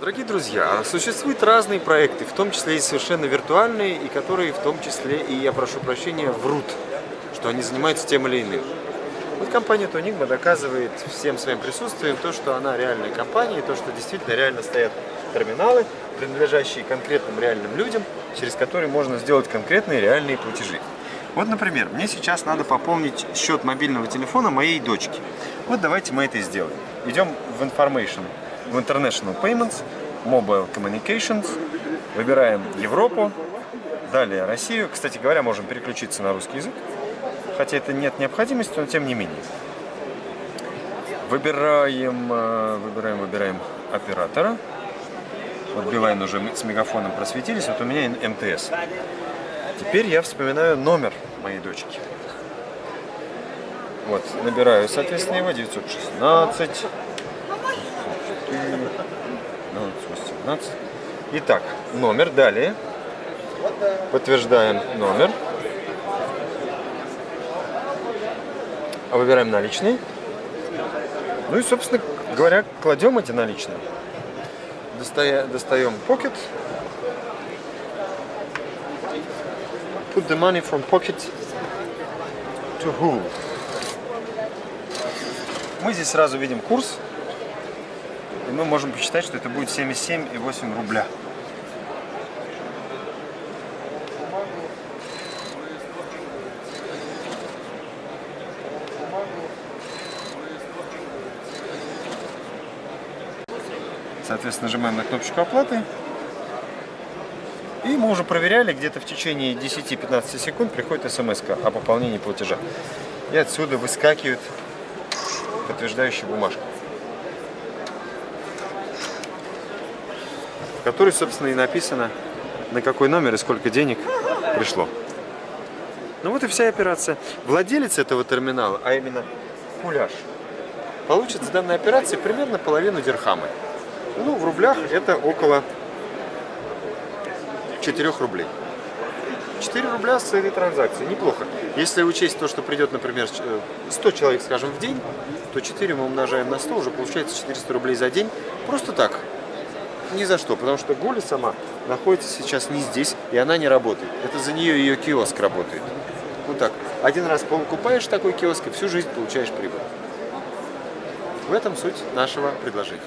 Дорогие друзья, существуют разные проекты, в том числе и совершенно виртуальные, и которые в том числе, и я прошу прощения, врут, что они занимаются тем или иным. Вот компания Тонигма доказывает всем своим присутствием то, что она реальная компания, и то, что действительно реально стоят терминалы, принадлежащие конкретным реальным людям, через которые можно сделать конкретные реальные платежи. Вот, например, мне сейчас надо пополнить счет мобильного телефона моей дочки. Вот давайте мы это сделаем. Идем в Information, в International Payments, Mobile Communications, выбираем Европу, далее Россию. Кстати говоря, можем переключиться на русский язык, хотя это нет необходимости, но тем не менее. Выбираем, э, выбираем, выбираем оператора. Вот Билайн уже с мегафоном просветились, вот у меня МТС. Теперь я вспоминаю номер моей дочки. Вот, набираю, соответственно, его 916, 918. Итак, номер, далее. Подтверждаем номер. Выбираем наличные. Ну и, собственно говоря, кладем эти наличные. Достаем pocket. Put the money from pocket to who? Мы здесь сразу видим курс, и мы можем посчитать, что это будет 77,8 рубля. Соответственно, нажимаем на кнопочку оплаты. И мы уже проверяли, где-то в течение 10-15 секунд приходит смс о пополнении платежа. И отсюда выскакивает подтверждающая бумажка. В которой, собственно, и написано, на какой номер и сколько денег пришло. Ну вот и вся операция. Владелец этого терминала, а именно Куляш, получит с данной операции примерно половину дирхамы. Ну, в рублях это около 4 рублей. 4 рубля с этой транзакции, неплохо. Если учесть то, что придет, например, 100 человек, скажем, в день, то 4 мы умножаем на 100, уже получается 400 рублей за день. Просто так, ни за что, потому что Гуля сама находится сейчас не здесь, и она не работает. Это за нее ее киоск работает. Вот так. Один раз покупаешь такой киоск, и всю жизнь получаешь прибыль. В этом суть нашего предложения.